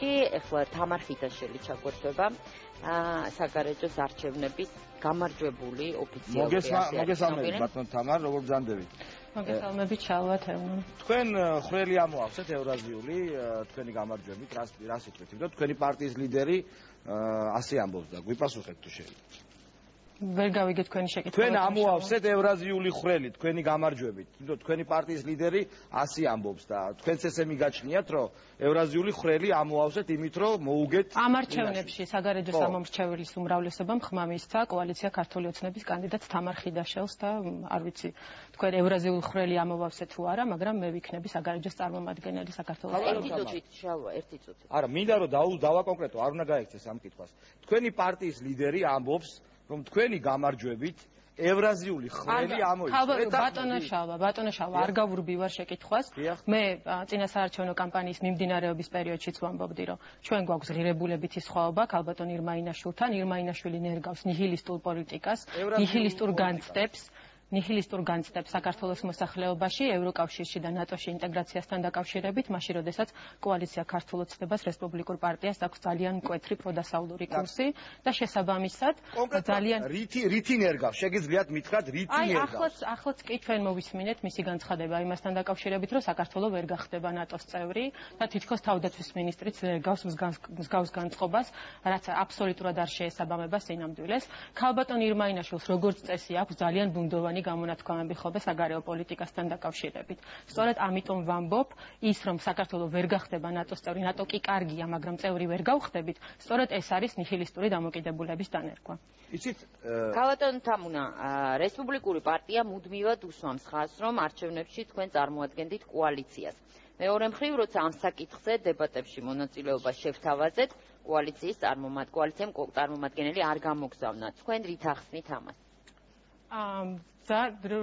კი ეხლა თამარ ხიტაშელი ჩაგვერთვება საგარეჯოს არჩევნების გამარჯვებული ოფიციალური მოგესალმებით ბატონ თამარ როგორ ბრძანდებით მოგესალმებით ჩალვათ ევნო თქვენ ხრელი ამოავსეთ ევრაზიული თქვენი გამარჯვებით რას რას იტყვით იმიტომ თქვენი პარტიის ლიდერი ასე ამბობს და გვიპასუხეთ თუ შეიძლება ვერ გავიგე თქვენი შეკითხვა. თქვენ ამოავსეთ ევრაზიული ხრელი თქვენი გამარჯვებით. თვითონ თქვენი პარტიის ლიდერი ასე ამბობს და თქვენც ესე მიგაჩნიათ, რომ ევრაზიული ხრელი ამოავსეთ იმით, რომ მოუგეთ ამარჩევნებში საგარეჯო სამომრჩეველის უმრავლესობამ ხმა მისცა კოალიცია ქართული ოცნების კანდიდატ თამარ ხიდაშელს და არ ვიცი თქვენ ევრაზიული ხრელი ამოვავსეთ თუ არა, მაგრამ მე ვიქნები საგარეჯოს წარმომადგენელი საქართველოს პარლამენტში. ერთი წუთი, შალვა, ერთი წუთი. არა, მინდა რომ დავაკონკრეტო, არ უნდა გაიქცეს ამ კითხვას. თქვენი პარტიის ლიდერი ამბობს რომ თქვენი გამარჯვებით ევრაზიული ბატონო შალვა ბატონო შალვა არ გავურბი ვარ შეკითხვას. მე წინასაარჩევნო კამპანიის მიმდინარეობის პერიოდშიც ვამბობდი რომ ჩვენ გვაქვს ღირებულებითი სხვაობა ქალბატონ ირმაინაშვილთან. ირმაინაშვილი ნერგავს ნიჰილისტურ პოლიტიკას ნიჰილისტურ განცდებს ნიჰილისტურ განცდებს საქართველოს მოსახლეობაში, ევროკავშირში და ნატოში ინტეგრაციასთან დაკავშირებით, მაშინ როდესაც კოალიცია ქართულ ოცნებას რესპუბლიკურ პარტიას აქვს ძალიან მკვეთრი პროდასავლური კურსი და შესაბამისად ძალიან რითი რითი ნერგავს შეგიძლიათ მითხრათ რითი ნერგავს აი ახლაც ახლაც კი ჩვენ მოვისმინეთ მისი განცხადება იმასთან დაკავშირებით რომ საქართველოს ვერ გახდება ნატოს წევრი და თითქოს თავდაცვის მინისტრიც გავს მსგავს განწყობას რაც აბსოლუტურად არ შეესაბამება სინამდვილეს. ქალბატონ ირმაინაშვილს როგორც წესი აქვს ძალიან ბუნდოვანი რამდენი გამონათქვამები ხდება საგარეო პოლიტიკასთან დაკავშირებით. სწორედ ამიტომ ვამბობ, ის რომ საქართველოს ვერ გახდება ნატოს წევრი, ნატო კი კარგია, მაგრამ წევრი ვერ გავხდებით, სწორედ ეს არის ნიჰილისტური დამოკიდებულების დანერგვა. იცით, ქალატონ თამუნა, რესპუბლიკური პარტია მუდმივად უსვამს ხაზს, რომ არჩევნებში თქვენ წარმოადგენდით კოალიციას. მეორე მხრივ, როცა ამ საკითხზე დებატებში მონაწილეობა შევთავაზეთ, კოალიციის წარმომადგენელი, კოალიციამ წარმომადგენელი არ გამოგზავნა. თქვენ რით ახსნით ამას? ამ და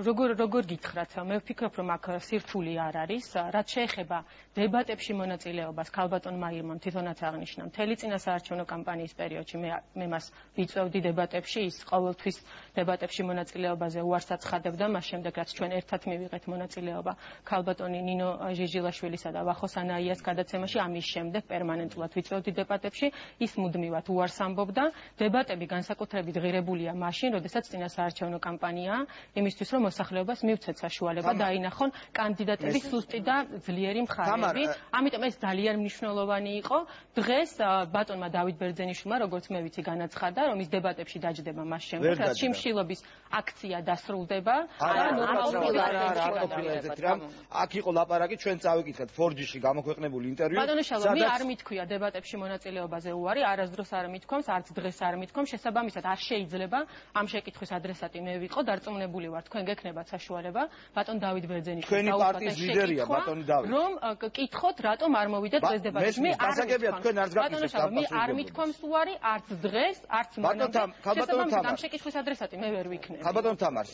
როგორ როგორ გითხრათ? მე ვფიქრობ რომ აქ სირთული არ არის. რაც შეეხება დებატებში მონაწილეობას ქალბატონ მაირმონ თვითონაც აღნიშნა მთელი წინასაარჩევნო კამპანიის პერიოდში მე მე მას ვიწევდი დებატებში ის ყოველთვის დებატებში მონაწილეობაზე უარს აცხადებდა მას შემდეგ რაც ჩვენ ერთად მივიღეთ მონაწილეობა ქალბატონი ნინო ჟიჟილაშვილისა და ვახოს ანაიას გადაცემაში ამის შემდეგ პერმანენტულად ვიწევდი დებატებში ის მუდმივად უარს ამბობდა დებატები განსაკუთრებით ღირებულია მაშინ როდესაც წინასაარჩევნო კამპანიაა იმისთვის რომ მოსახლეობას მივცეთ საშუალება დაინახონ კანდიდატების სუსტი და ძლიერი მხარეები. ამიტომ ეს ძალიან მნიშვნელოვანი იყო. დღეს ბატონმა დავით ბერძენიშვილმა, როგორც მე ვიცი, განაცხადა, რომ ის დებატებში დაждდება მას შემდეგ, რაც შიმშილობის აქცია დასრულდება და ნორმალურად რამ. აქ იყო ლაპარაკი, ჩვენ წავიკითხეთ 4G-ში გამოქვეყნებული ინტერვიუ. ბატონო შალვა, მე არ მithქვია დებატებში მონაწილეობაზე უარი, არასდროს არ მithქვამს, არც დღეს არ მithქვამს, შესაბამისად არ შეიძლება ამ შეკითხვის ადრესატი მე ვიყო დარწმუნებული ვარ თქვენ გექნებათ საშუალება ბატონ დავით ბერძენიშვილს თქვენი პარტიის ლიდერია ბატონი დავით. რომ კითხოთ რატომ არ მოვიდეთ დღეს დებატში მე არ თქვენ არ გაგიქცევთ მე არ მithქვამს უარი არც დღეს არც ბატონ თამარ ამ შეკითხვის ადრესატი მე ვერ ვიქნები ბატონ თამარს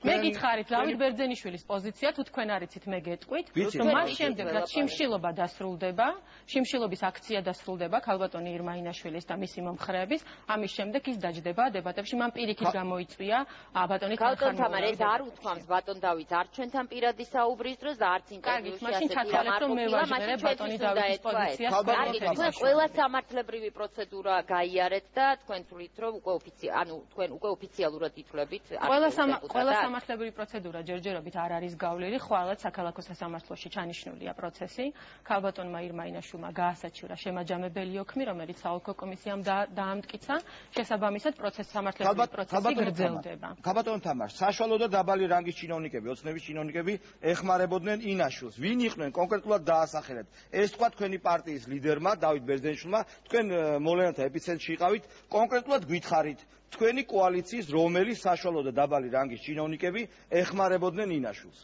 მე გითხარით დავით ბერძენიშვილის პოზიცია თუ თქვენ არიცით მე გეტყვით. რომ მას შემდეგ რაც შიმშილობა დასრულდება შიმშილობის აქცია დასრულდება ქალბატონი ირმაინაშვილის და მისი მომხრეების ამის შემდეგ ის დაждდება დებატებში. მან პირიქით გამოიწვია ბატონი ქალბატონ თამარ ეს არ უთქვამს ბატონ დავით. არ ჩვენთან პირადი საუბრის დროს და არც ინტერვიუში ასე პირამ არ ყოფილა მაშინ ბატონი დავითის პოზიციას კარგი თქვენ ყველა სამართლებრივი პროცედურა გაიარეთ და თქვენ თვლით რომ უკვე ოფიციალ ანუ თქვენ უკვე ოფიციალურად ითვლებით ყველა ყველა სამართლებრივი პროცედურა ჯერჯერობით არ არის გავლილი ხვალად საქალაქო სასამართლოში ჩანიშნულია პროცესი. ქალბატონმა ირმაინაშვილმა გაასაჩივრა შემაჯამებელი ოქმი რომელიც საოლქო კომისიამ დაამტკიცა შესაბამისად პროცესი სამართლებრივი პროცესი გრძელდება. ქალბატონ თამარ საშუალო და დაბალი რანგის ჩინოვნიკები, ოცნების ჩინოვნიკები ეხმარებოდნენ ინაშვილს. ვინ იყვნენ კონკრეტულად დაასახელეთ? ეს თქვა თქვენი პარტიის ლიდერმა დავით ბერძენიშვილმა, თქვენ მოვლენათა ეპიცენტრში იყავით, კონკრეტულად გითხარით თქვენი კოალიციის რომელი საშუალო და დაბალი რანგის ჩინოვნიკები ეხმარებოდნენ ინაშვილს?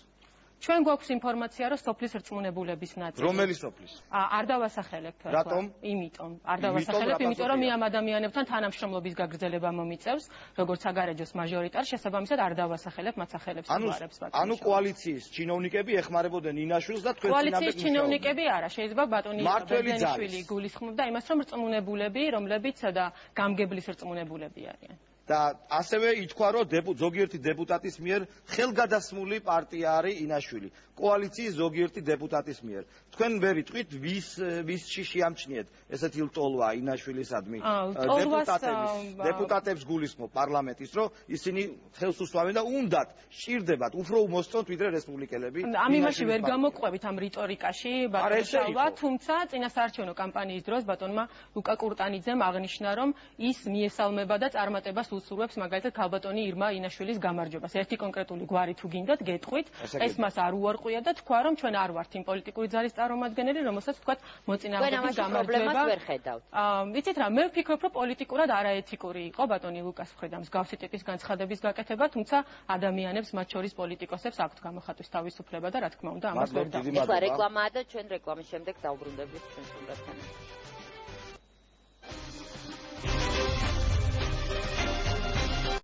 ჩვენ გვაქვს ინფორმაცია, რომ სოფლის რწმუნებულების ნაწილი. რომელი სოფლის? არ დავასახელებ. რატომ? იმიტომ. არ დავასახელებ, იმიტომ რომ მე ამ ადამიანებთან თანამშრომლობის გაგრძელება მომიწევს, როგორც საგარეჯოს მაჟორიტარ, შესაბამისად არ დავასახელებ მასახელებს უარებს ბატონო. ანუ კოალიციის ჩინოვნიკები ეხმარებოდნენ ინაშვილს და თქვენ კოალიციის ჩინოვნიკები არა, შეიძლება ბატონი ბერძენიშვილი გულისხმობდა იმას, რომ რწმუნებულები, რომლებიც და გამგებლის რწმუნებულები არიან. და ასევე ითქვა რომ ზოგიერთი დეპუტატის მიერ ხელგადასმული პარტია არის ინაშვილი. კოალიციის ზოგიერთი დეპუტატის მიერ. თქვენ ვერ იტყვით ვის ვისში შეამჩნიეთ ესეთი ლტოლვა ინაშვილისადმი დეპუტატების დეპუტატებს გულისხმობ პარლამენტის რომ ისინი ხელს უსვამენ და უნდათ სჭირდებათ უფრო უმოსწონთ ვიდრე რესპუბლიკელები ამ იმაში ვერ გამოყვებით ამ რიტორიკაში ბატონშავა თუმცა წინასაარჩევნო კამპანიის დროს ბატონმა ლუკა კურტანიძემ აღნიშნა რომ ის მიესალმება და წარმატებას უსურვებს მაგალითად ქალბატონი ირმა ინაშვილის გამარჯვებას. ერთი კონკრეტული გვარი თუ გინდათ გეტყვით ეს მას არ უარყვია და თქვა რომ ჩვენ არ ვართ იმ პოლიტიკური ძალის წარმომადგენელი რომელსაც თქვა მოწინააღმდეგის გამარჯვება. აა ვიცით რა მე ვფიქრობ რომ პოლიტიკურად არაეთიკური იყო ბატონი ლუკას მხრიდან მსგავსი ტიპის განცხადების გაკეთება თუმცა ადამიანებს მათ შორის პოლიტიკოსებს აქვთ გამოხატვის თავისუფლება და რა თქმა უნდა ამას ვერ დავთ. ეხლა რეკლამაა და ჩვენ რეკლამის შემდეგ დავბრუნდებით ჩვენ სტუდიასთან.